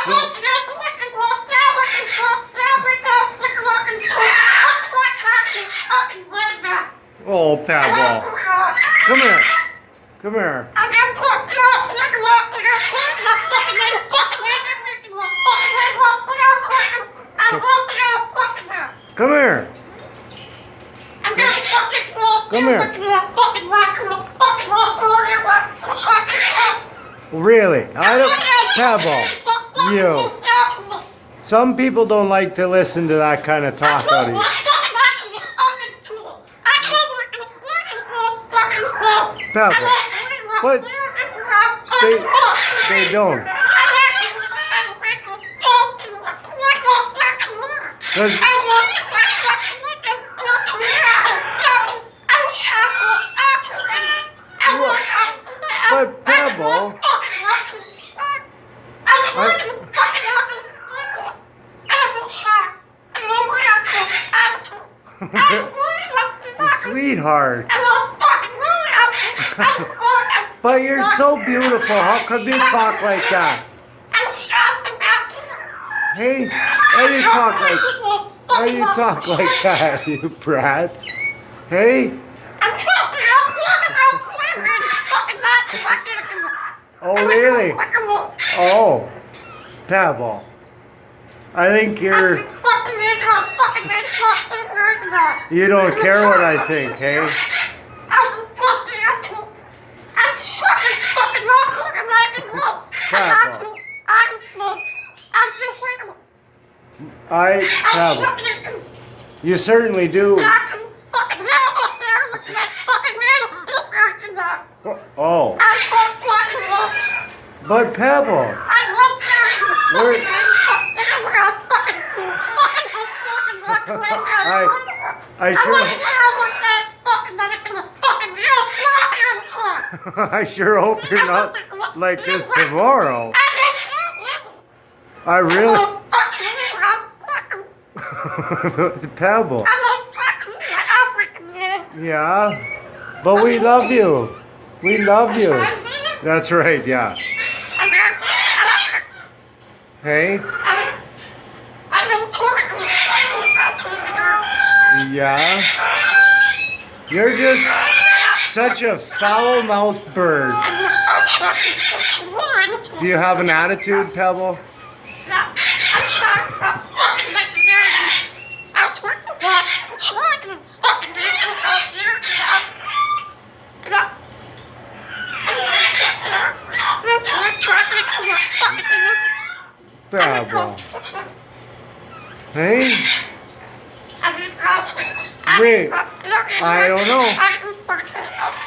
Oh, Pebble. Come here. Come here. Come here. Come here. Really? I don't. Pebble. You. Some people don't like to listen to that kind of talk you. Pebble. But they, they don't. Cause sweetheart. But you're so beautiful. How could you talk like that? Hey, why do you talk like why do you talk like that, you brat? Hey? Oh really? Oh. Pebble. I think you're you don't care what I think, hey? I Pebble. You certainly do. Oh. But Pebble. I I sure I sure hope you're not like this tomorrow. I really it's a Pebble. Yeah. But we love you. We love you. That's right, yeah. Hey? Yeah. You're just such a foul-mouthed bird. Do you have an attitude, Pebble? Pebble. Hey? Wait, I don't know.